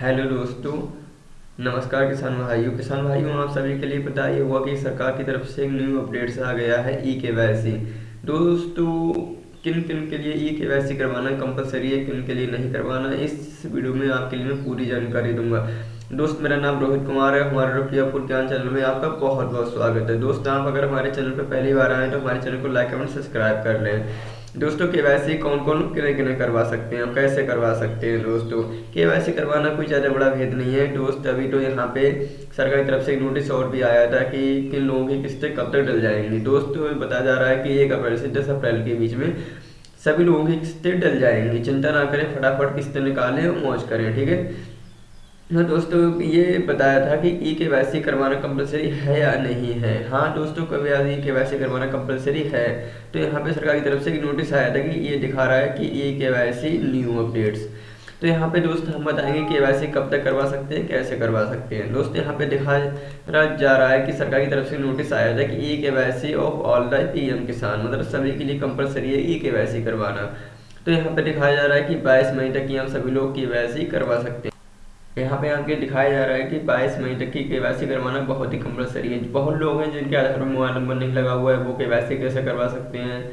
Hello दोस्तों, नमस्कार किसान भाइयों। किसान भाइयों, आप सभी के लिए पता ही हुआ कि सरकार की तरफ़ से एक न्यू अपडेट्स आ गया है ई के वाई दोस्तों किन किन के लिए ई के वाई करवाना कंपलसरी है, किन के लिए नहीं करवाना, इस वीडियो में आपके लिए मैं पूरी जानकारी दूँगा। दोस्त, मेरा नाम रोहित कुमार है, हमारे रुपयापुर ज्ञान चैनल में आपका बहुत बहुत स्वागत है। दोस्त, आप अगर हमारे चैनल पर पहली बार आए तो हमारे चैनल को लाइक एवं सब्सक्राइब कर लें। दोस्तों, के वाई कौन कौन किने किने करवा सकते हैं? कैसे करवा सकते हैं दोस्तों? के वाई करवाना कोई ज़्यादा बड़ा भेद नहीं है। दोस्त, अभी तो यहाँ पे सरकार की तरफ़ से एक नोटिस और भी आया था कि किन लोगों की किस्तें कब तक डल जाएँगी। दोस्तों बताया जा रहा है कि एक अप्रैल से दस अप्रैल के बीच में सभी लोगों की किस्तें डल जाएँगी। चिंता ना करें, फटाफट किस्तें निकालें मौज करें, ठीक है? हाँ दोस्तों, ये बताया था कि ई के वाई करवाना कंपलसरी है या नहीं है। हाँ दोस्तों, कभी आज ई के वाई करवाना कंपलसरी है? तो यहाँ पे सरकार की तरफ़ से एक नोटिस आया था कि ये दिखा रहा है कि E K Y new updates तो यहाँ पे दोस्त हम बताएँगे के वाई कब तक करवा सकते हैं, कैसे करवा सकते हैं। दोस्त यहाँ पे दिखाया जा रहा है कि सरकार की तरफ़ से नोटिस आया था कि E K Y of all the PM Kisan मतलब सभी के लिए कंपलसरी है ई के वाई करवाना। तो यहाँ पे दिखाया जा रहा है कि 22 मई तक की हम सभी लोग की वाई करवा सकते हैं यहाँ पे आपके दिखाया जा रहा है कि 22 मई तक की के करवाना बहुत ही कंपलसरी है। बहुत लोग हैं जिनके आधार पर मोबाइल नंबर नहीं लगा हुआ है, वो के कैसे करवा सकते हैं?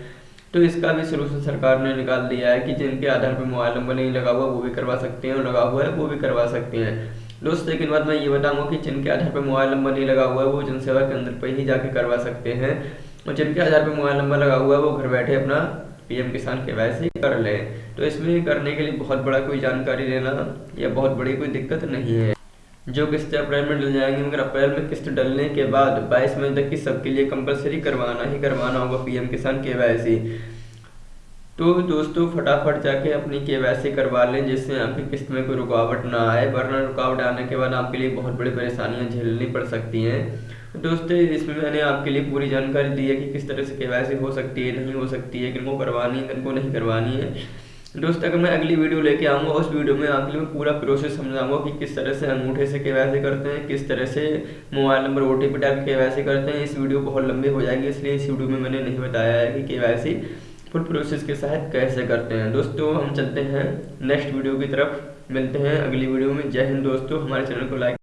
तो इसका भी सोल्यूशन सरकार ने निकाल दिया है कि जिनके आधार पर मोबाइल नंबर नहीं लगा हुआ, वो भी करवा सकते हैं और लगा हुआ है, वो भी करवा सकते हैं। दोस्तों लेकिन बाद मैं ये बताऊँगा कि जिनके आधार पर मोबाइल नंबर नहीं लगा हुआ है, वो जनसेवा केंद्र पर ही जाके करवा सकते हैं। और जिनके आधार पर मोबाइल नंबर लगा हुआ है, वो घर बैठे अपना पीएम किसान के वैसे ही कर ले तो इसमें करने के लिए बहुत बड़ा कोई जानकारी लेना या बहुत बड़ी कोई दिक्कत नहीं है। जो किस्त अप्रैल में डल जाएँगे, मगर अप्रैल में किस्त डलने के बाद 22 मई तक की सबके लिए कंपलसरी करवाना ही करवाना होगा पीएम किसान के वैसे तो दोस्तों, फटाफट जाके अपनी के करवा लें, जिससे आपकी किस्त में कोई रुकावट ना आए, वरना रुकावट आने के बाद आपके लिए बहुत बड़ी परेशानियाँ झेलनी पड़ सकती हैं। दोस्तों, इसमें मैंने आपके लिए पूरी जानकारी दी है कि किस तरह से के हो सकती है, नहीं हो सकती है, किनको करवानी है, किनको नहीं करवानी है। दोस्त, अगर मैं अगली वीडियो लेके आऊँगा, उस वीडियो में आपके लिए पूरा प्रोसेस समझाऊँगा कि किस तरह से अंगूठे से केवाईसी करते हैं, किस तरह से mobile number O T P type के करते हैं। इस वीडियो बहुत लंबी हो जाएगी, इसलिए इस वीडियो में मैंने नहीं बताया है कि के फुल प्रोसेस के साथ कैसे करते हैं। दोस्तों, हम चलते हैं नेक्स्ट वीडियो की तरफ़। मिलते हैं अगली वीडियो में। जय हिंद दोस्तों, हमारे चैनल को लाइक